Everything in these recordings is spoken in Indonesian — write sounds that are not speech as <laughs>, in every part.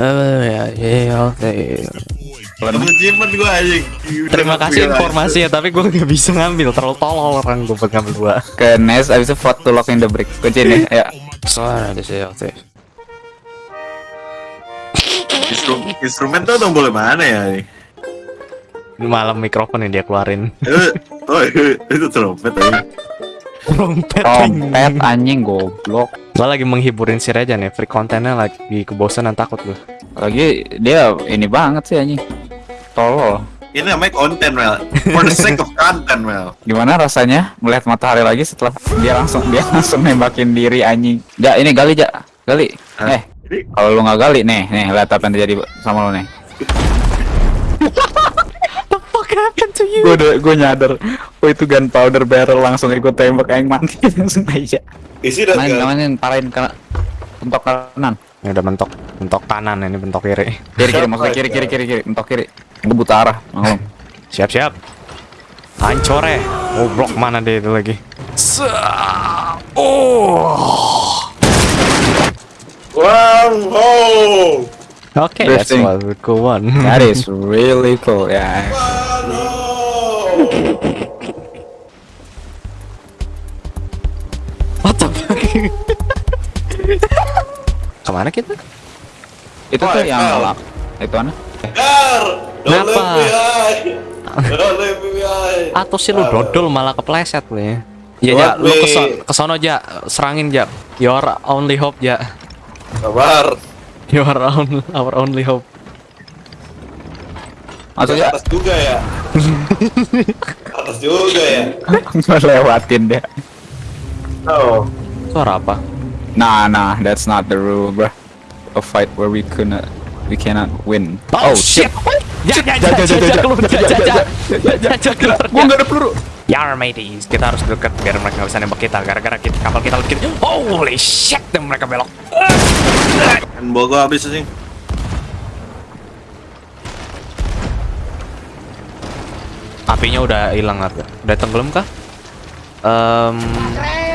Eh, ya, ya, anjing. Terima kasih informasinya, tapi gue nggak bisa ngambil. Terlalu tolol orang gue buat ngambil dua. Ke Nes, abis itu vote to lock in the brick. Kunci nih, ya. Soalnya ada sih, oke. Instru- Instrumen tuh dong boleh mana ya? Ini malam mikrofon yang dia keluarin. Eh, Oh, <laughs> itu trompet aja. Trompet. Trompet anjing goblok. Gue lagi menghiburin si Reja nih, free kontennya lagi kebosanan takut gue. Lagi dia ini banget sih anjing. Tolol. Ini namanya konten, Mel. For the sake of content, Mel. Gimana rasanya melihat matahari lagi setelah dia langsung dia langsung nembakin diri anjing. Ja, ini gali ja. Gali. Hah? Eh, kalau lu nggak gali nih, nih lihat apa yang terjadi sama lu nih. Happened to you? Gue udah gue nyadar. Oh itu gunpowder barrel langsung ikut tembak yang mati langsung aja. isi dan Main, mainin parahin ke bentok kanan. Ini udah bentok bentok kanan, ini bentok kiri. Kiri kiri maksudnya kiri kiri kiri kiri bentok kiri. Gue buta arah. Maklum. Siap siap. Hancore. Oh blok mana dia itu lagi? Oh. Wow, oh. Oke, that's what we cool one. That is really cool ya. What the fuck? Ke mana kita? Itu Oh, tuh yang lock. Itu mana? Gar, don't Kenapa? Atau sih lu dodol malah kepleset lu ya. Ya, ja, lu keson, kesono ja, serangin ja. Your only hope ja. Sabar. Your own, our only hope. Masuk Ke ya. atas juga ya. atas juga ya. Lewatin deh. Oh. Suara apa? Nah, nah, that's not the rule, bro. A fight where we cannot, we cannot win. Oh, shit. Gua nggak ada peluru. Yar mateys, kita harus deket biar mereka bisa nembak kita gara-gara kita, kapal kita Holy shit, dan mereka belok. Kan bawa gua habis sih. Apinya udah hilang apa? Udah tenggelam kah? Um,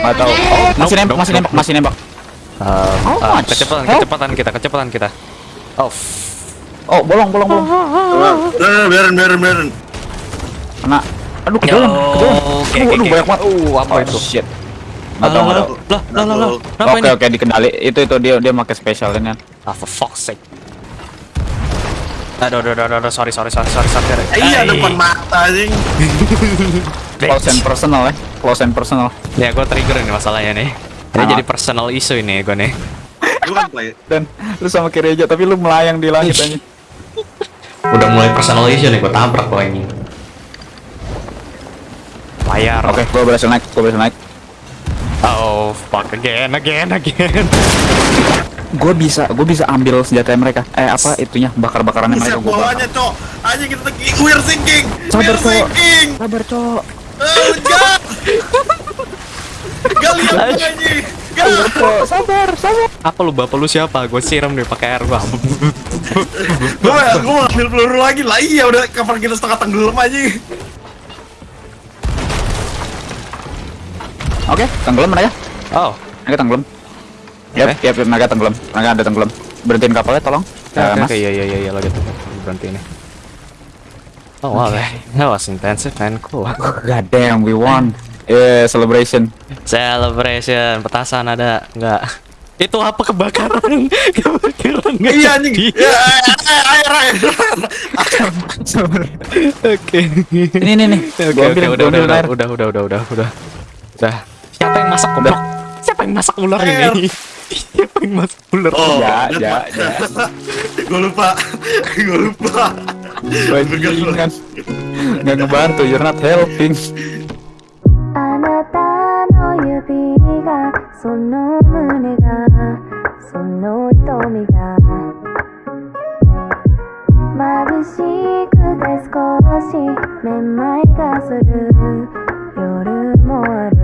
Nggak tahu. Oh, masih Nope, nembak, nope, masih nope, nembak, masih nembak. um, How uh, kecepatan, Help. kecepatan kita, kecepatan kita. Oh, Oh, bolong, bolong, bolong. Udah, biarin, biarin, biarin. Kena. Aduh, ke Yo, dalam, ke dalam. oke, Aduh, oke. banyak banget. Uh, apa Oh, itu? shit. Nggak tahu, nggak tahu. Lah, lah, lah, lah. Oke, oke, dikendali. Itu, itu dia, dia pakai special ini. kan. Ah, for fuck's sake. Aduh, aduh, aduh, aduh, sorry, sorry, sorry, sorry, sorry. Iya, depan mata anjing. Close and personal ya. Close and personal. Ya, gue trigger ini masalahnya nih. Ini jadi personal issue ini gue nih. Lu kan play. Dan lu sama kiri aja, tapi lu melayang di langit aja. Udah mulai personal issue nih, gue tabrak lo ini. Layar. Oke, gua berhasil naik, gua berhasil naik. Oh, fuck again, again, again. Gua bisa, gua bisa ambil senjata mereka. Eh, apa itunya? Bakar-bakarannya Bisa mereka gua bakar. bawahnya, Cok. Anjing kita lagi we're sinking. Sabar, Cok. sinking. Sabar, Cok. Eh, enggak. Gak lihat gua, anjing. Gak. Cok, sabar, sabar. Apa lu bapak lu siapa? Gue siram deh pakai air gua. Gua gua mau ambil peluru lagi lah. Iya, udah kapal kita setengah tenggelam anjing. Oke, tenggelam mereka. oh, Mereka tenggelam. Yap, Oke. yap, yap, mereka tenggelam. Mereka ada tenggelam. Berhentiin kapalnya, tolong. Ya, oke, Mas. oke, iya, iya, iya, iya, lagi tuh. Berhenti ini. Oh wow, that, <laughs> that was intensive and cool. God damn, we won. Yeah, celebration. Celebration, petasan ada nggak? Itu apa kebakaran? <laughs> kebakaran nggak Iya anjing. Ya, air, air, air. Oke. Ini, ini, nih. Oke, oke, udah, udah, udah, udah, udah, udah, udah, udah, udah. Siapa yang masak goblok? Siapa yang masak ular ini? Siapa yang masak ular? Oh, Ya, ya, ya. Gua lupa. Gua lupa. Bajingan. Nggak ngebantu, you're not helping. あ